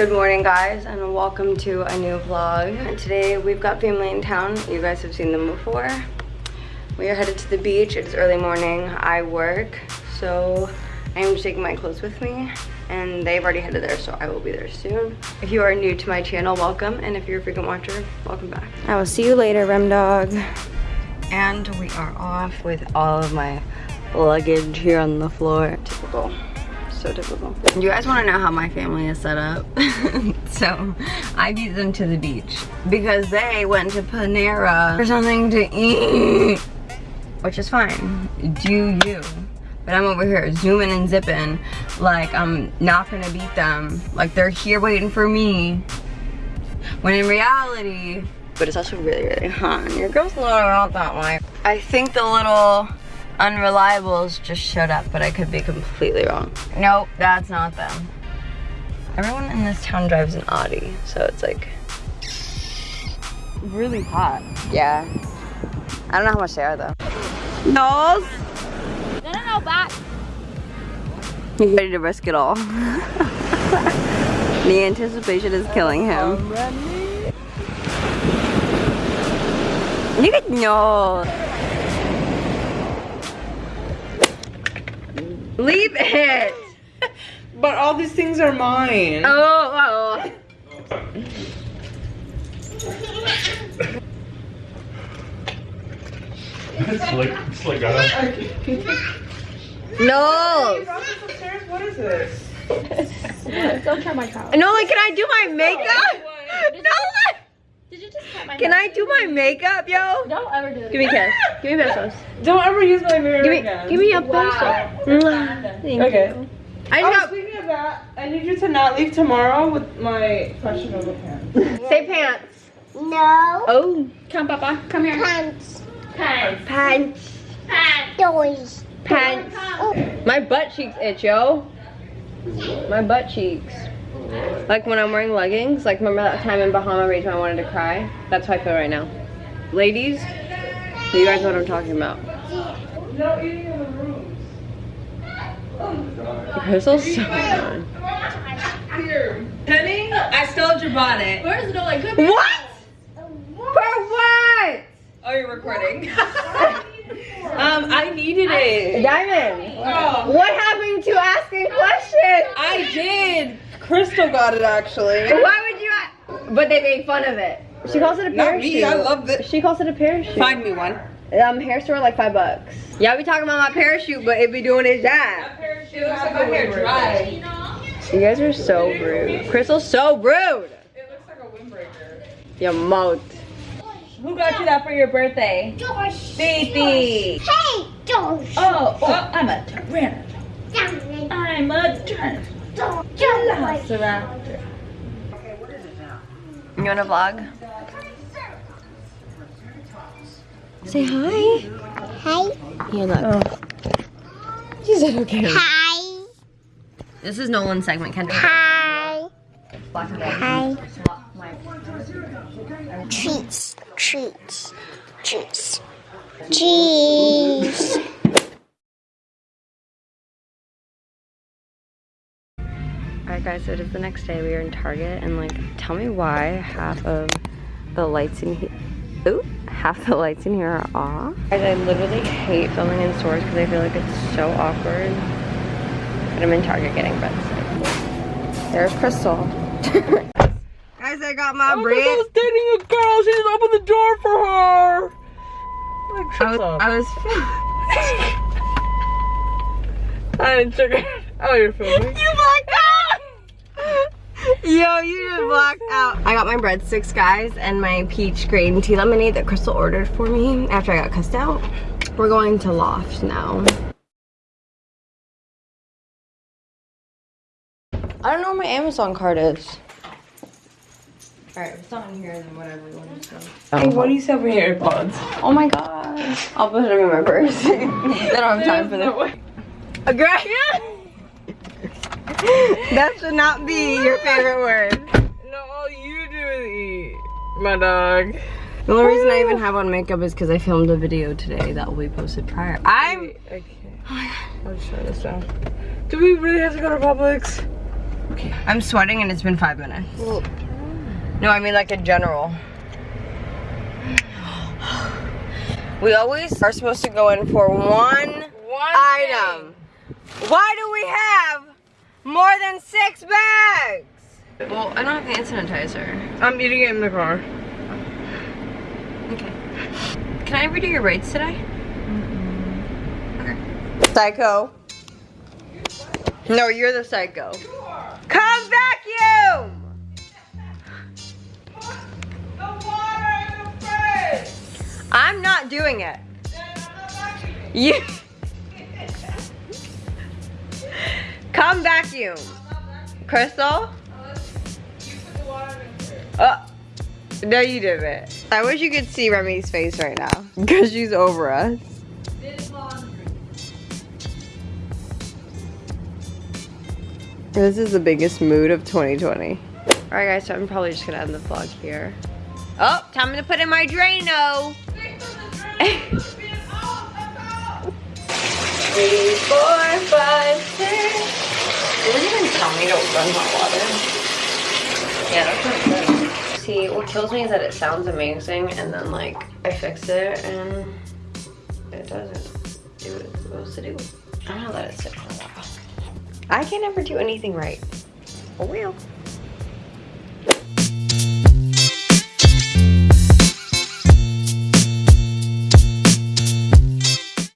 Good morning guys and welcome to a new vlog. Today we've got family in town. You guys have seen them before. We are headed to the beach. It is early morning. I work so I am taking my clothes with me and they've already headed there so I will be there soon. If you are new to my channel, welcome and if you're a frequent watcher, welcome back. I will see you later, Rem Dog. And we are off with all of my luggage here on the floor. Typical so typical. You guys want to know how my family is set up? so I beat them to the beach because they went to Panera for something to eat, which is fine. Do you? But I'm over here zooming and zipping like I'm not gonna beat them. Like they're here waiting for me. When in reality, but it's also really, really hot. And your girl's not out that way. I think the little unreliables just showed up, but I could be completely wrong. Nope, that's not them. Everyone in this town drives an Audi, so it's like really hot. Yeah. I don't know how much they are though. Nose? No, no, no, back. He's ready to risk it all. the anticipation is killing him. You could know. Leave it. But all these things are mine. Oh, oh. it's like it's like uh, No. What is this? Don't try my child. No, like, can I do my makeup? No. Did you just cut my Can I do my makeup, yo? Don't ever do it. Give me a kiss. Give me pesos. Don't ever use my mirror Give me, again. give me a Wow. peso. Thank Okay. you. I Oh, just speaking of that, I need you to not leave tomorrow with my questionable pants. say pants. No. Oh, Come, Papa. Come here. Pants. Pants. pants. Pants. Toys. Pants. My butt cheeks itch, yo. My butt cheeks. Like when I'm wearing leggings, like remember that time in Bahama Beach when I wanted to cry? That's how I feel right now. Ladies, you guys know what I'm talking about. No eating in the rooms. Crystal's so good. Here. Penny, I stole your bonnet. Where's does it go like good? What? For what? Oh, you're recording. um, I needed it. Diamond, Oh, what happened to asking questions? I did. Crystal got it actually. Why would you But they made fun of it. She calls it a parachute. Not parachute. me, I love it. She calls it a parachute. Find me one. Um, hair store like five bucks. Yeah, we talking about my parachute, but it be doing its job. It looks like my hair dry. You guys are so rude. Crystal's so rude. It looks like a windbreaker. Your mouth. Who got you that for your birthday? Josh. Baby. Hey, Josh. Oh, oh, I'm a tyrannosaurus. Josh. I'm a tyrannosaurus. Josh. You want to vlog? Say hi. Hi. Here, look. She said okay. Hi. This is Nolan's segment, Kendra. Hi. Block. Hi. Treats. Treats. Treats. Cheese. Alright guys, so it is the next day. We are in Target and like tell me why half of the lights in here Ooh, half the lights in here are off. Guys, I literally hate filming in stores because I feel like it's so awkward. But I'm in Target getting breadsticks. There's Crystal. Guys, I got my Oh, bread. was dating a girl. She just opened the door for her. Like, I was, up. I was I didn't trigger. Oh, you're filming. You blacked out! Yo, you just blacked out. I got my breadsticks, guys, and my peach green tea lemonade that Crystal ordered for me after I got cussed out. We're going to Loft now. I don't know where my Amazon card is. Alright, if it's not in here, then whatever you want to say. Hey, what do you say over here, AirPods? Oh my god. I'll put them in my purse. I don't have time for that. A girl. that should not be your favorite word. No, all you do is eat, my dog. The only reason I even have on makeup is because I filmed a video today that will be posted prior. I'm. Okay. Oh I'll just turn this down. Do we really have to go to Publix? I'm sweating and it's been five minutes. No, I mean like in general. We always are supposed to go in for one, item. Why do we have more than six bags? Well, I don't have hand sanitizer. I'm eating it in the car. Okay. Can I redo your rates today? Okay. Psycho. No, you're the psycho. Come vacuum! The water in the fridge. I'm not doing it. You. Come vacuum. Crystal? Oh. No, you didn't. I wish you could see Remy's face right now. Because she's over us. This is the biggest mood of 2020. Alright guys, so I'm probably just gonna end the vlog here. Oh, time to put in my Drano. Three, four, five, six. It didn't even tell me to run hot water. Yeah, that's not good. See, what kills me is that it sounds amazing and then like I fix it and it doesn't do what it's supposed to do. I'm gonna let it sit for a while. I can never do anything right. For real.